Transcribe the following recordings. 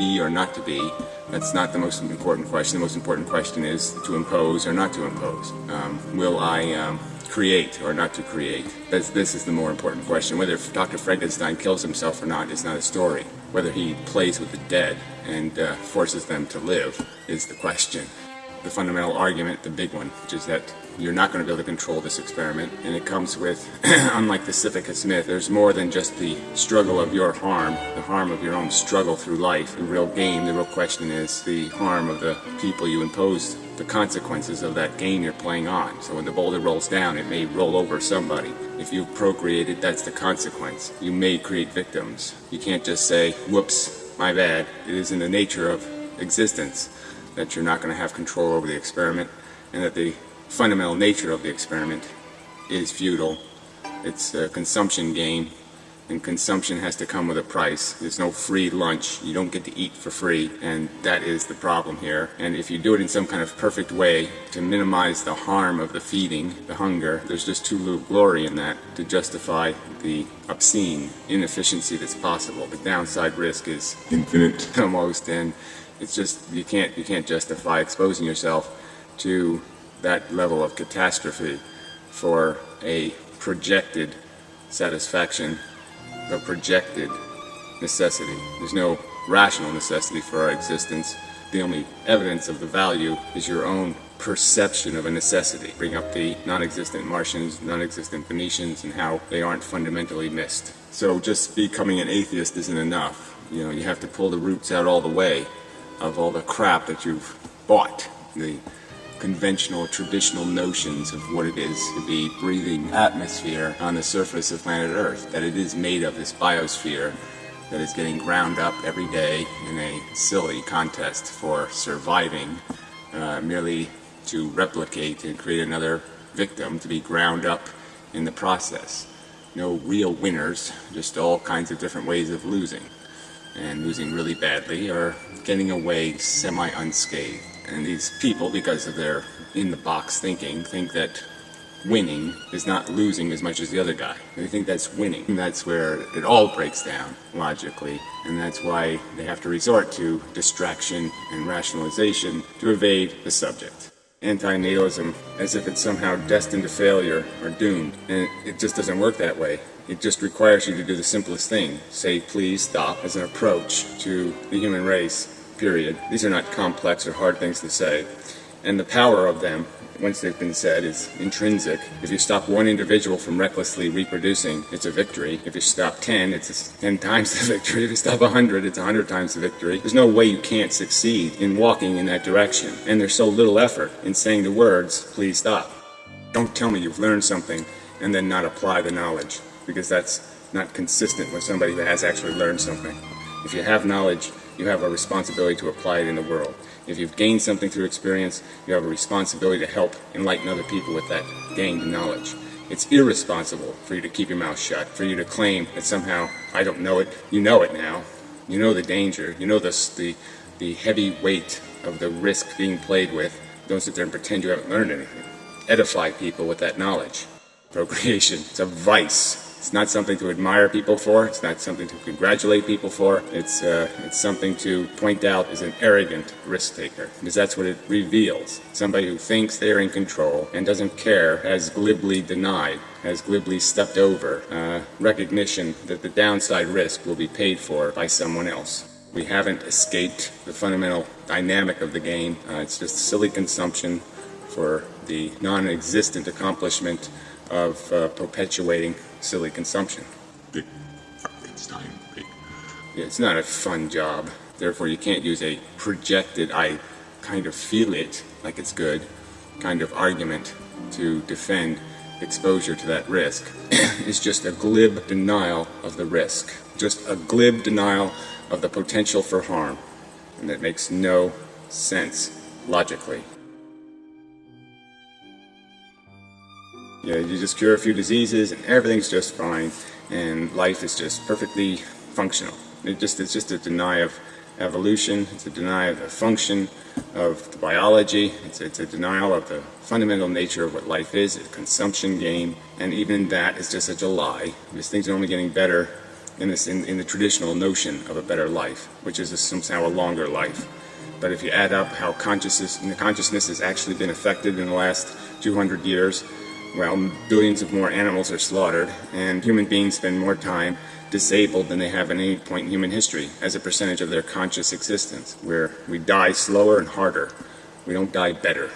be or not to be. That's not the most important question. The most important question is to impose or not to impose. Um, will I um, create or not to create? This, this is the more important question. Whether Dr. Frankenstein kills himself or not is not a story. Whether he plays with the dead and uh, forces them to live is the question the fundamental argument, the big one, which is that you're not going to be able to control this experiment. And it comes with, unlike the Sisyphus myth, there's more than just the struggle of your harm, the harm of your own struggle through life. The real game, the real question is the harm of the people you impose the consequences of that game you're playing on. So when the boulder rolls down, it may roll over somebody. If you've procreated, that's the consequence. You may create victims. You can't just say, whoops, my bad. It is in the nature of existence that you're not going to have control over the experiment and that the fundamental nature of the experiment is futile. It's a consumption game and consumption has to come with a price. There's no free lunch. You don't get to eat for free and that is the problem here. And if you do it in some kind of perfect way to minimize the harm of the feeding, the hunger, there's just too little glory in that to justify the obscene inefficiency that's possible. The downside risk is infinite almost and it's just you can't you can't justify exposing yourself to that level of catastrophe for a projected satisfaction, a projected necessity. There's no rational necessity for our existence. The only evidence of the value is your own perception of a necessity. Bring up the non-existent Martians, non-existent Venusians, and how they aren't fundamentally missed. So just becoming an atheist isn't enough. You know, you have to pull the roots out all the way of all the crap that you've bought. The conventional, traditional notions of what it is to be breathing atmosphere on the surface of planet Earth, that it is made of this biosphere that is getting ground up every day in a silly contest for surviving, uh, merely to replicate and create another victim to be ground up in the process. No real winners, just all kinds of different ways of losing and losing really badly or getting away semi-unscathed. And these people, because of their in-the-box thinking, think that winning is not losing as much as the other guy. They think that's winning. And that's where it all breaks down, logically. And that's why they have to resort to distraction and rationalization to evade the subject. Anti-natalism, as if it's somehow destined to failure or doomed. And it just doesn't work that way. It just requires you to do the simplest thing. Say please stop as an approach to the human race, period. These are not complex or hard things to say. And the power of them, once they've been said, is intrinsic. If you stop one individual from recklessly reproducing, it's a victory. If you stop 10, it's 10 times the victory. If you stop 100, it's 100 times the victory. There's no way you can't succeed in walking in that direction. And there's so little effort in saying the words, please stop. Don't tell me you've learned something and then not apply the knowledge because that's not consistent with somebody who has actually learned something. If you have knowledge, you have a responsibility to apply it in the world. If you've gained something through experience, you have a responsibility to help enlighten other people with that gained knowledge. It's irresponsible for you to keep your mouth shut, for you to claim that somehow, I don't know it, you know it now. You know the danger, you know the, the, the heavy weight of the risk being played with. Don't sit there and pretend you haven't learned anything. Edify people with that knowledge. Procreation, it's a vice. It's not something to admire people for. It's not something to congratulate people for. It's, uh, it's something to point out as an arrogant risk taker because that's what it reveals. Somebody who thinks they're in control and doesn't care has glibly denied, has glibly stepped over uh, recognition that the downside risk will be paid for by someone else. We haven't escaped the fundamental dynamic of the game. Uh, it's just silly consumption for the non-existent accomplishment of uh, perpetuating silly consumption. Big Frankenstein. Big. It's not a fun job. Therefore, you can't use a projected, I kind of feel it like it's good, kind of argument to defend exposure to that risk. it's just a glib denial of the risk. Just a glib denial of the potential for harm. And that makes no sense logically. You, you just cure a few diseases and everything's just fine and life is just perfectly functional. It just, it's just a deny of evolution, it's a denial of the function of the biology, it's, it's a denial of the fundamental nature of what life is, a consumption game, and even that is just such a lie, because things are only getting better in, this, in, in the traditional notion of a better life, which is somehow a longer life. But if you add up how consciousness, consciousness has actually been affected in the last 200 years, well, billions of more animals are slaughtered, and human beings spend more time disabled than they have at any point in human history as a percentage of their conscious existence, where we die slower and harder. We don't die better.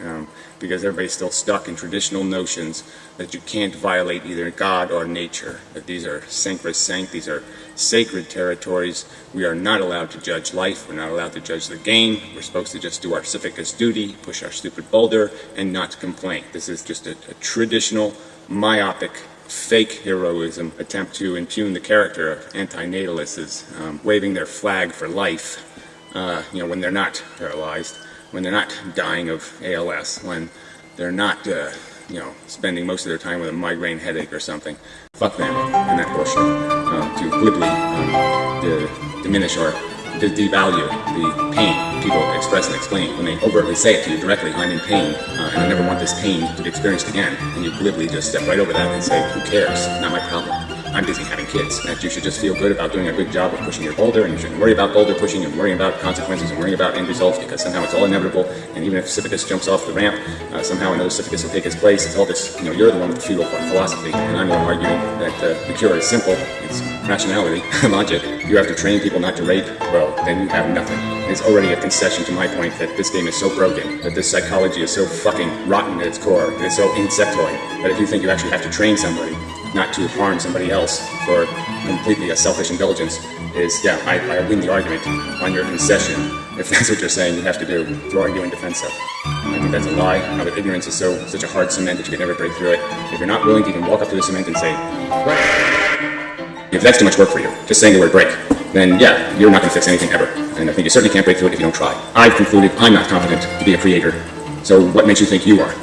Um, because everybody's still stuck in traditional notions that you can't violate either God or nature, that these are sacrosanct, these are sacred territories. We are not allowed to judge life, we're not allowed to judge the game, we're supposed to just do our Sisyphus duty, push our stupid boulder, and not complain. This is just a, a traditional, myopic, fake heroism attempt to impugn the character of antinatalists um, waving their flag for life, uh, you know, when they're not paralyzed when they're not dying of ALS, when they're not, uh, you know, spending most of their time with a migraine headache or something. Fuck them and that bullshit. To glibly um, diminish or devalue the pain people express and explain when they overtly say it to you directly, I'm in pain, uh, and I never want this pain to be experienced again, and you glibly just step right over that and say, who cares, not my problem. I'm busy having kids. That you should just feel good about doing a good job of pushing your boulder, and you shouldn't worry about boulder pushing and worrying about consequences and worrying about end results because somehow it's all inevitable. And even if Sisyphus jumps off the ramp, uh, somehow another Sisyphus will take his place. It's all this, you know, you're the one with the feudal philosophy, and I'm the one arguing that uh, the cure is simple. It's rationality, logic. You have to train people not to rape. Well, then you have nothing. It's already a concession to my point that this game is so broken, that this psychology is so fucking rotten at its core, that it's so insectoid, that if you think you actually have to train somebody not to harm somebody else for completely a selfish indulgence is, yeah, I, I win the argument on your concession if that's what you're saying you have to do to argue in defense of. I think that's a lie. How that ignorance is so such a hard cement that you can never break through it. If you're not willing to even walk up to the cement and say, break, if that's too much work for you, just saying the word break, then yeah, you're not going to fix anything ever. And I think you certainly can't break through it if you don't try. I've concluded I'm not competent to be a creator. So what makes you think you are?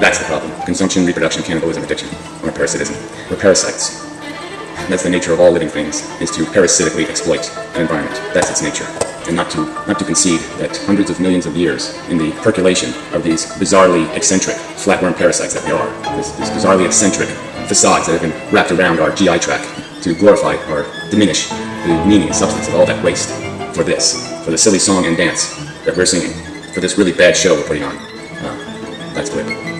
That's the problem. Consumption, reproduction, cannibalism, addiction, or parasitism. We're parasites. That's the nature of all living things, is to parasitically exploit an environment. That's its nature. And not to, not to concede that hundreds of millions of years in the percolation of these bizarrely eccentric flatworm parasites that we are, these, bizarrely eccentric facades that have been wrapped around our GI tract to glorify or diminish the meaning and substance of all that waste for this, for the silly song and dance that we're singing, for this really bad show we're putting on. Uh, that's good.